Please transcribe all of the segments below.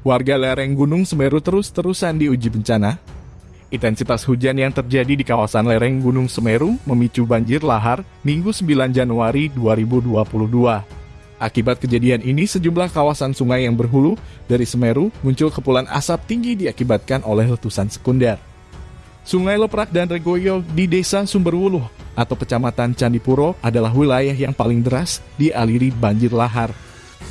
Warga lereng Gunung Semeru terus-terusan diuji bencana. Intensitas hujan yang terjadi di kawasan lereng Gunung Semeru memicu banjir lahar Minggu 9 Januari 2022. Akibat kejadian ini, sejumlah kawasan sungai yang berhulu dari Semeru muncul kepulan asap tinggi diakibatkan oleh letusan sekunder. Sungai Leprak dan Regoyo di Desa Sumberwuluh atau Kecamatan Candipuro adalah wilayah yang paling deras dialiri banjir lahar.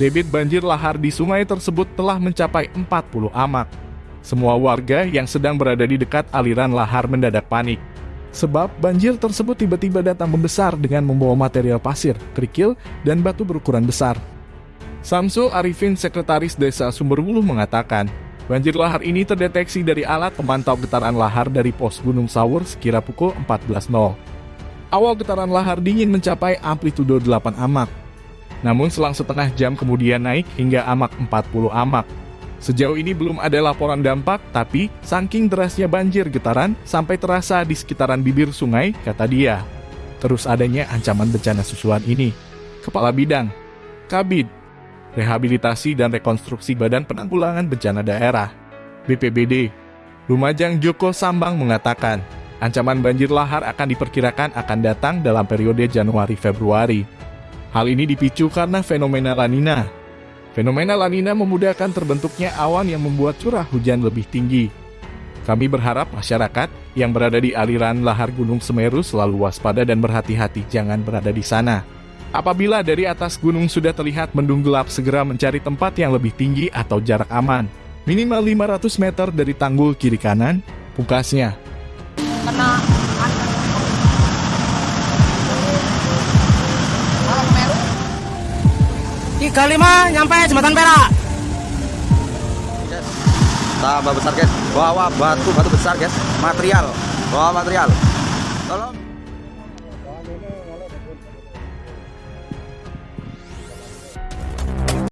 Debit banjir lahar di sungai tersebut telah mencapai 40 amak. Semua warga yang sedang berada di dekat aliran lahar mendadak panik. Sebab banjir tersebut tiba-tiba datang membesar dengan membawa material pasir, kerikil, dan batu berukuran besar. Samsul Arifin, Sekretaris Desa Sumberwuluh mengatakan, banjir lahar ini terdeteksi dari alat pemantau getaran lahar dari pos Gunung Sawur sekira pukul 14.00. Awal getaran lahar dingin mencapai amplitudo 8 amak, namun selang setengah jam kemudian naik hingga amak 40 amak. Sejauh ini belum ada laporan dampak, tapi saking derasnya banjir getaran sampai terasa di sekitaran bibir sungai, kata dia. Terus adanya ancaman bencana susulan ini. Kepala Bidang, Kabid, Rehabilitasi dan Rekonstruksi Badan Penanggulangan Bencana Daerah, BPBD, Lumajang Joko Sambang mengatakan, ancaman banjir lahar akan diperkirakan akan datang dalam periode Januari-Februari. Hal ini dipicu karena fenomena La Nina. Fenomena La Nina memudahkan terbentuknya awan yang membuat curah hujan lebih tinggi. Kami berharap masyarakat yang berada di aliran lahar Gunung Semeru selalu waspada dan berhati-hati jangan berada di sana. Apabila dari atas gunung sudah terlihat mendung gelap, segera mencari tempat yang lebih tinggi atau jarak aman. Minimal 500 meter dari tanggul kiri kanan, pungkasnya. kena Tiga lima nyampe jembatan Perak. tambah besar guys. Bawa batu batu besar guys. Material. Bawa material. Tolong